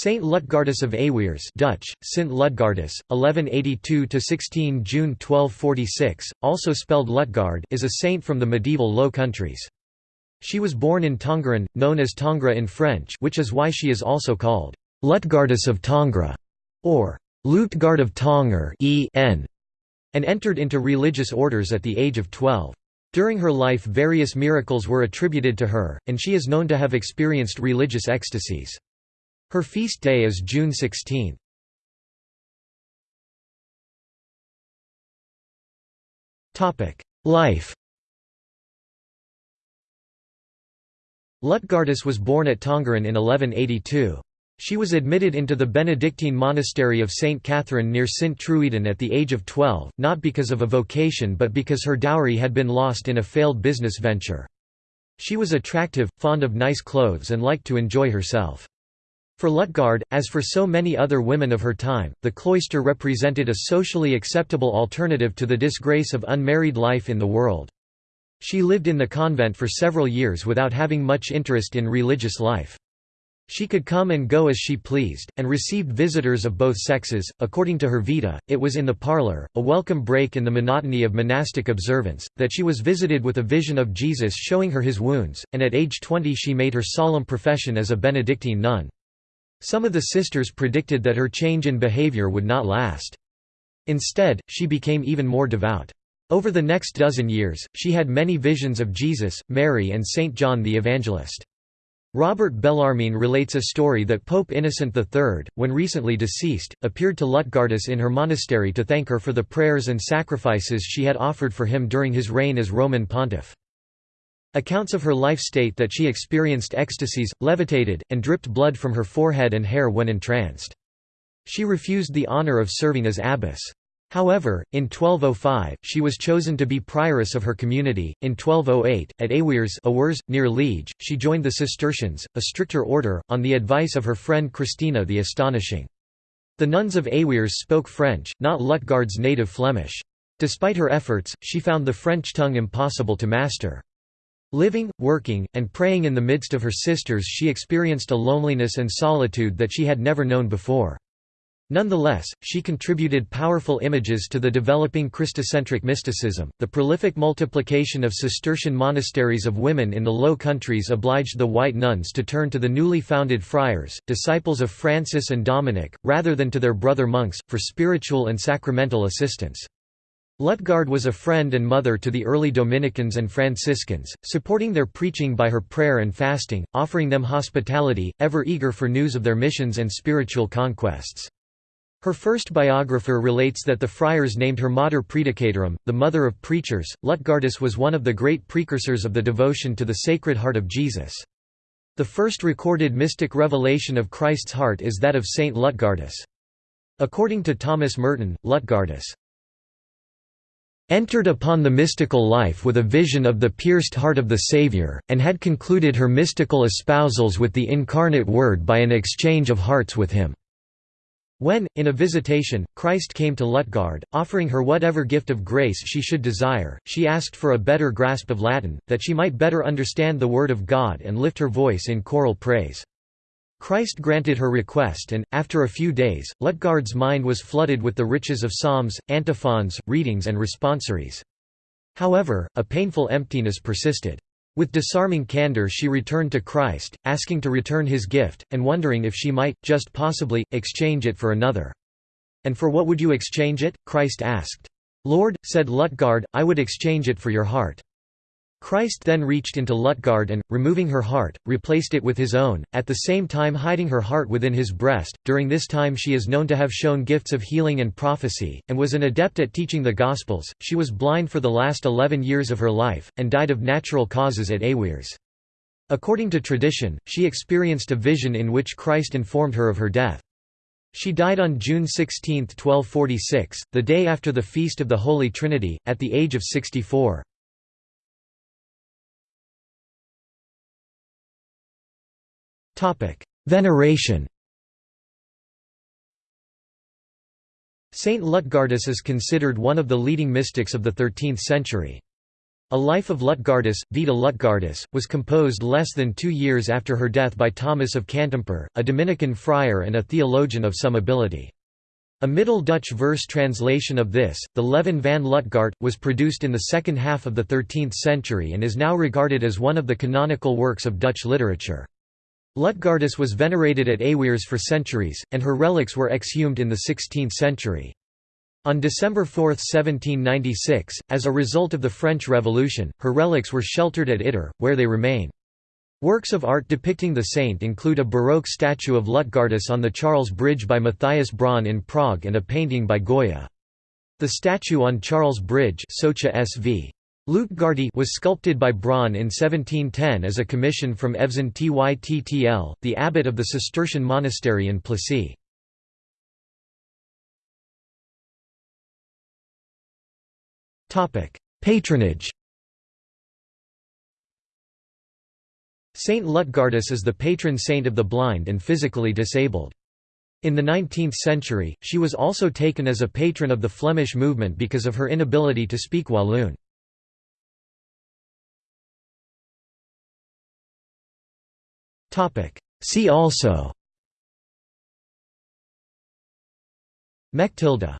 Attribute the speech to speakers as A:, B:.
A: Saint Lutgardus of Aywières Dutch, Sint Ludgardus, 1182–16 June 1246, also spelled Lutgard is a saint from the medieval Low Countries. She was born in Tongeren, known as Tongres in French which is why she is also called Lutgardus of Tongres, or Lutgard of Tonger and entered into religious orders at the age of 12. During her life various miracles were attributed to her, and she is known to have experienced religious ecstasies. Her feast day is June 16. Life Lutgardus was born at Tongeren in 1182. She was admitted into the Benedictine monastery of St. Catherine near St. Truiden at the age of 12, not because of a vocation but because her dowry had been lost in a failed business venture. She was attractive, fond of nice clothes and liked to enjoy herself. For Lutgard, as for so many other women of her time, the cloister represented a socially acceptable alternative to the disgrace of unmarried life in the world. She lived in the convent for several years without having much interest in religious life. She could come and go as she pleased, and received visitors of both sexes. According to her Vita, it was in the parlor, a welcome break in the monotony of monastic observance, that she was visited with a vision of Jesus showing her his wounds, and at age 20 she made her solemn profession as a Benedictine nun. Some of the sisters predicted that her change in behavior would not last. Instead, she became even more devout. Over the next dozen years, she had many visions of Jesus, Mary and Saint John the Evangelist. Robert Bellarmine relates a story that Pope Innocent III, when recently deceased, appeared to Lutgardus in her monastery to thank her for the prayers and sacrifices she had offered for him during his reign as Roman pontiff. Accounts of her life state that she experienced ecstasies, levitated, and dripped blood from her forehead and hair when entranced. She refused the honour of serving as abbess. However, in 1205, she was chosen to be prioress of her community. In 1208, at Aywières, Awers, near Liege, she joined the Cistercians, a stricter order, on the advice of her friend Christina the Astonishing. The nuns of Aywières spoke French, not Lutgard's native Flemish. Despite her efforts, she found the French tongue impossible to master. Living, working, and praying in the midst of her sisters she experienced a loneliness and solitude that she had never known before. Nonetheless, she contributed powerful images to the developing Christocentric mysticism. The prolific multiplication of Cistercian monasteries of women in the Low Countries obliged the white nuns to turn to the newly founded friars, disciples of Francis and Dominic, rather than to their brother monks, for spiritual and sacramental assistance. Lutgard was a friend and mother to the early Dominicans and Franciscans, supporting their preaching by her prayer and fasting, offering them hospitality, ever eager for news of their missions and spiritual conquests. Her first biographer relates that the friars named her Mater Praedicatorum, the mother of preachers. Lutgardus was one of the great precursors of the devotion to the Sacred Heart of Jesus. The first recorded mystic revelation of Christ's heart is that of Saint Lutgardus. According to Thomas Merton, Lutgardus entered upon the mystical life with a vision of the pierced heart of the Saviour, and had concluded her mystical espousals with the incarnate Word by an exchange of hearts with him. When, in a visitation, Christ came to Lutgard, offering her whatever gift of grace she should desire, she asked for a better grasp of Latin, that she might better understand the Word of God and lift her voice in choral praise. Christ granted her request and, after a few days, Lutgard's mind was flooded with the riches of psalms, antiphons, readings and responsories. However, a painful emptiness persisted. With disarming candor she returned to Christ, asking to return his gift, and wondering if she might, just possibly, exchange it for another. And for what would you exchange it? Christ asked. Lord, said Lutgard, I would exchange it for your heart. Christ then reached into Lutgard and, removing her heart, replaced it with his own, at the same time hiding her heart within his breast. During this time she is known to have shown gifts of healing and prophecy, and was an adept at teaching the Gospels. She was blind for the last eleven years of her life, and died of natural causes at Aywières. According to tradition, she experienced a vision in which Christ informed her of her death. She died on June 16, 1246, the day after the Feast of the Holy Trinity, at the age of 64. Veneration Saint Lutgardus is considered one of the leading mystics of the 13th century. A Life of Lutgardis, Vita Lutgardis, was composed less than two years after her death by Thomas of Cantimpré, a Dominican friar and a theologian of some ability. A Middle Dutch verse translation of this, the Leven van Lutgard, was produced in the second half of the 13th century and is now regarded as one of the canonical works of Dutch literature. Lutgardis was venerated at Aywières for centuries, and her relics were exhumed in the 16th century. On December 4, 1796, as a result of the French Revolution, her relics were sheltered at Ittre, where they remain. Works of art depicting the saint include a Baroque statue of Lutgardis on the Charles Bridge by Matthias Braun in Prague and a painting by Goya. The statue on Charles Bridge Socha SV. Lutgardi was sculpted by Braun in 1710 as a commission from Evzen Tyttl, the abbot of the Cistercian monastery in Plessis. Patronage Saint Lutgardis is the patron saint of the blind and physically disabled. In the 19th century, she was also taken as a patron of the Flemish movement because of her inability to speak Walloon. See also. Mechtilde